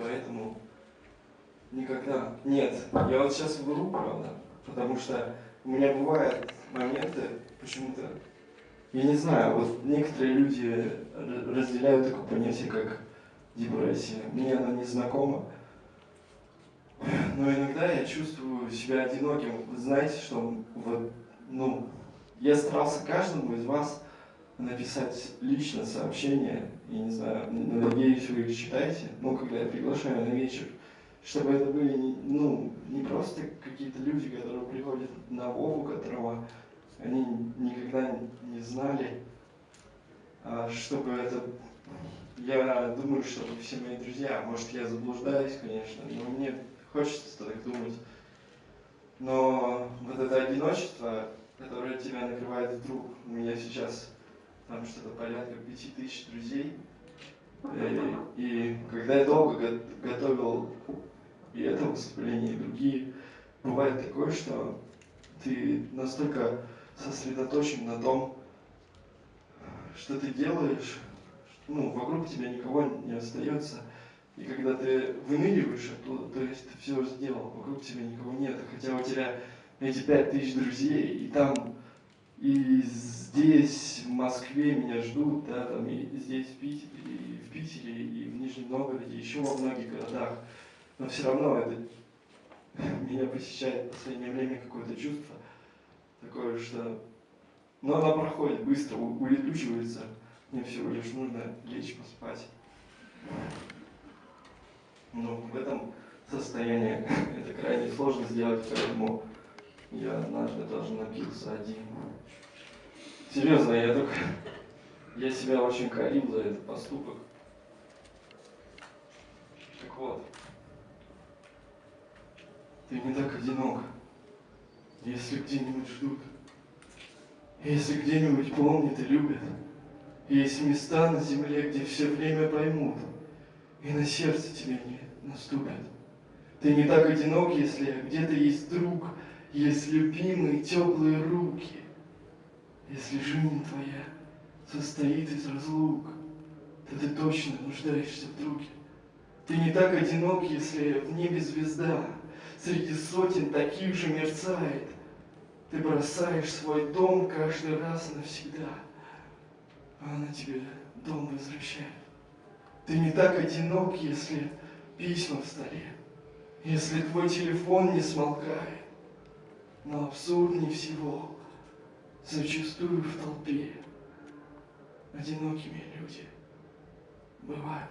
поэтому никогда... Нет, я вот сейчас вру, правда, потому что у меня бывают моменты, почему-то, я не знаю, вот некоторые люди разделяют такое понятие, как депрессия. Мне она не знакома. Но иногда я чувствую себя одиноким. Вы знаете, что вот, ну, я старался каждому из вас написать лично сообщение, и не знаю, надеюсь, вы их читаете, ну, когда я приглашаю на вечер, чтобы это были, не, ну, не просто какие-то люди, которые приходят на Вову, которого они никогда не знали, а чтобы это я думаю, что все мои друзья, может, я заблуждаюсь, конечно, но мне хочется так думать. Но вот это одиночество, которое тебя накрывает вдруг, у меня сейчас там что-то порядка пяти тысяч друзей, и, э, и когда я долго готовил и это выступление, и другие, бывает такое, что ты настолько сосредоточен на том, что ты делаешь, ну, вокруг тебя никого не остается. И когда ты выныриваешь оттуда, то есть ты все сделал, вокруг тебя никого нет, хотя у тебя эти пять тысяч друзей, и там, и здесь, в Москве меня ждут, да, там, и здесь, в Питере, и в Питере, и в Нижнем Новгороде, еще во многих городах. Но все равно это меня посещает в последнее время какое-то чувство такое, что... Но оно проходит быстро, улетучивается. Мне всего лишь нужно лечь поспать. Но в этом состоянии это крайне сложно сделать, поэтому я однажды даже напился один. Серьезно, я только... Я себя очень корил за этот поступок. Так вот. Ты не так одинок, если где-нибудь ждут, если где-нибудь помнят и любят. Есть места на земле, где все время поймут, и на сердце тебе не наступят. Ты не так одинок, если где-то есть друг, есть любимые теплые руки. Если жизнь твоя состоит из разлук, то ты точно нуждаешься в друге. Ты не так одинок, если в небе звезда среди сотен таких же мерцает. Ты бросаешь свой дом каждый раз навсегда – а она тебе дом возвращает. Ты не так одинок, если письма в столе, если твой телефон не смолкает. Но абсурднее всего, зачастую в толпе, одинокими люди бывают.